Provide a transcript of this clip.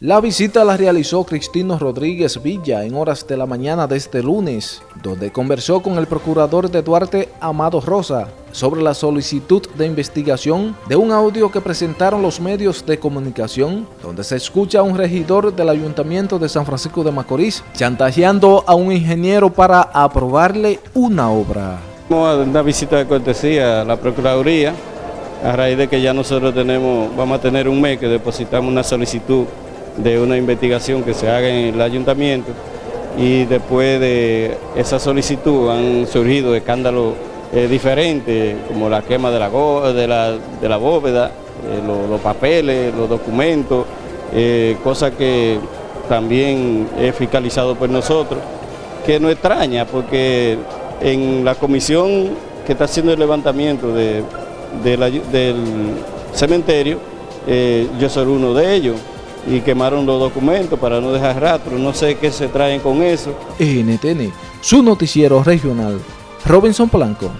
La visita la realizó Cristino Rodríguez Villa en horas de la mañana de este lunes, donde conversó con el procurador de Duarte, Amado Rosa, sobre la solicitud de investigación de un audio que presentaron los medios de comunicación, donde se escucha a un regidor del Ayuntamiento de San Francisco de Macorís chantajeando a un ingeniero para aprobarle una obra. Una visita de cortesía a la Procuraduría, a raíz de que ya nosotros tenemos, vamos a tener un mes que depositamos una solicitud de una investigación que se haga en el ayuntamiento y después de esa solicitud han surgido escándalos eh, diferentes como la quema de la, de la, bóveda, eh, los, papeles, los documentos, eh, cosas que también es fiscalizado por nosotros, que no extraña porque en la comisión que está haciendo el levantamiento del cementerio, yo soy uno de ellos y quemaron los documentos para no dejar rastro. No sé qué se traen con eso. NTN, su noticiero regional. Robinson Blanco.